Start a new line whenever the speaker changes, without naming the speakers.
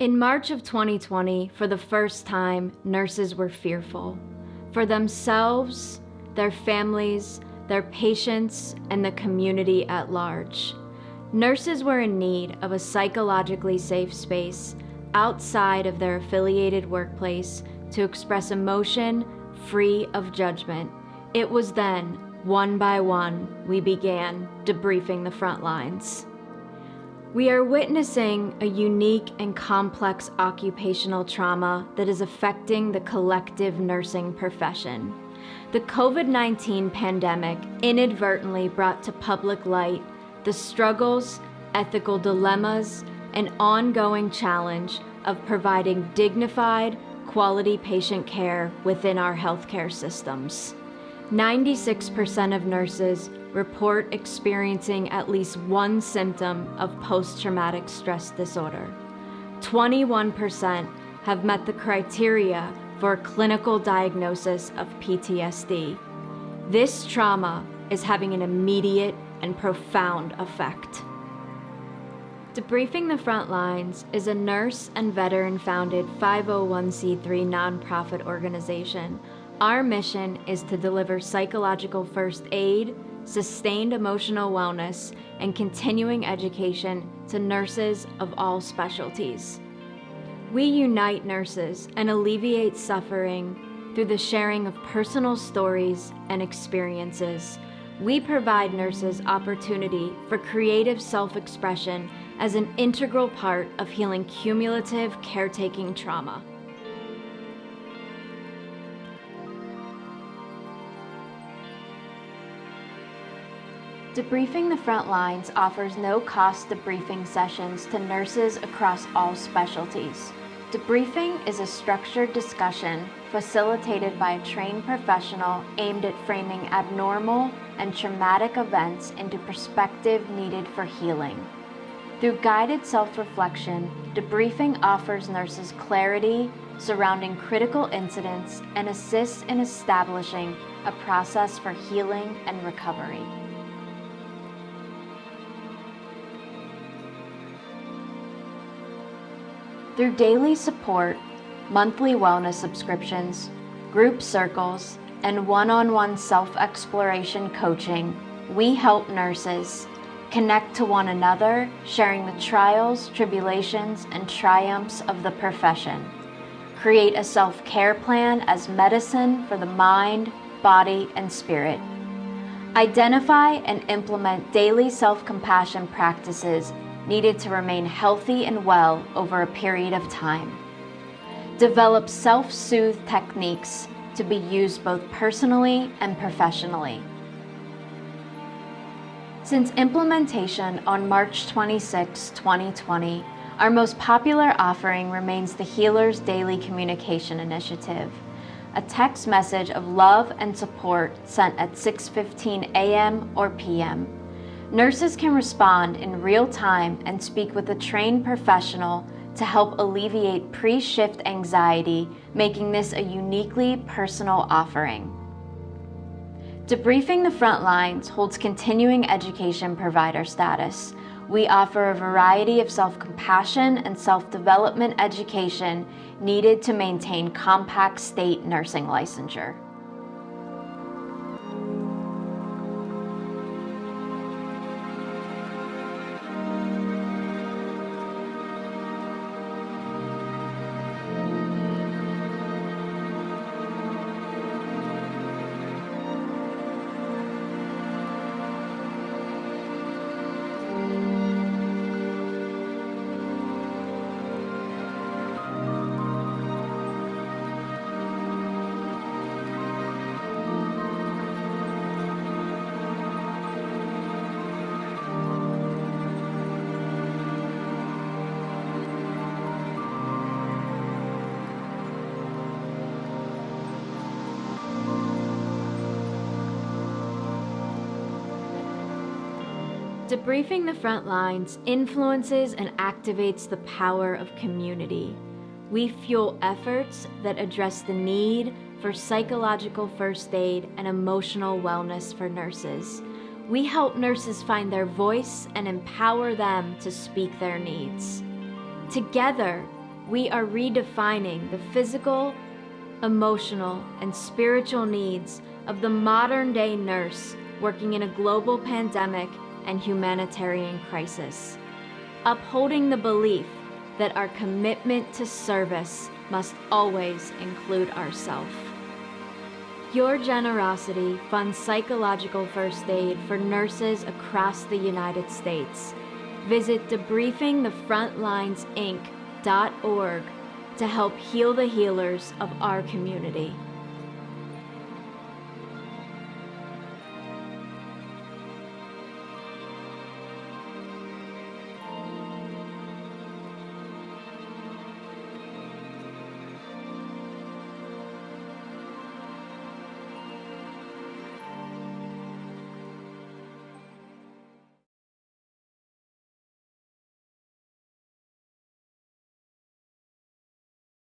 In March of 2020, for the first time, nurses were fearful. For themselves, their families, their patients, and the community at large. Nurses were in need of a psychologically safe space outside of their affiliated workplace to express emotion free of judgment. It was then, one by one, we began debriefing the front lines. We are witnessing a unique and complex occupational trauma that is affecting the collective nursing profession. The COVID 19 pandemic inadvertently brought to public light the struggles, ethical dilemmas, and ongoing challenge of providing dignified, quality patient care within our healthcare systems. 96% of nurses report experiencing at least one symptom of post traumatic stress disorder. 21% have met the criteria for a clinical diagnosis of PTSD. This trauma is having an immediate and profound effect. Debriefing the Front Lines is a nurse and veteran founded 501c3 nonprofit organization. Our mission is to deliver psychological first aid, sustained emotional wellness, and continuing education to nurses of all specialties. We unite nurses and alleviate suffering through the sharing of personal stories and experiences. We provide nurses opportunity for creative self expression as an integral part of healing cumulative caretaking trauma. Debriefing the Front Lines offers no cost debriefing sessions to nurses across all specialties. Debriefing is a structured discussion facilitated by a trained professional aimed at framing abnormal and traumatic events into perspective needed for healing. Through guided self-reflection, debriefing offers nurses clarity surrounding critical incidents and assists in establishing a process for healing and recovery. Through daily support, monthly wellness subscriptions, group circles, and one-on-one self-exploration coaching, we help nurses connect to one another, sharing the trials, tribulations, and triumphs of the profession. Create a self-care plan as medicine for the mind, body, and spirit. Identify and implement daily self-compassion practices needed to remain healthy and well over a period of time. Develop self-soothe techniques to be used both personally and professionally. Since implementation on March 26, 2020, our most popular offering remains the Healers Daily Communication Initiative, a text message of love and support sent at 6.15 a.m. or p.m. Nurses can respond in real time and speak with a trained professional to help alleviate pre-shift anxiety, making this a uniquely personal offering. Debriefing the Front Lines holds continuing education provider status. We offer a variety of self-compassion and self-development education needed to maintain compact state nursing licensure. Debriefing the front lines influences and activates the power of community. We fuel efforts that address the need for psychological first aid and emotional wellness for nurses. We help nurses find their voice and empower them to speak their needs. Together, we are redefining the physical, emotional, and spiritual needs of the modern day nurse working in a global pandemic and humanitarian crisis, upholding the belief that our commitment to service must always include ourselves. Your generosity funds psychological first aid for nurses across the United States. Visit debriefingthefrontlinesinc.org to help heal the healers of our community.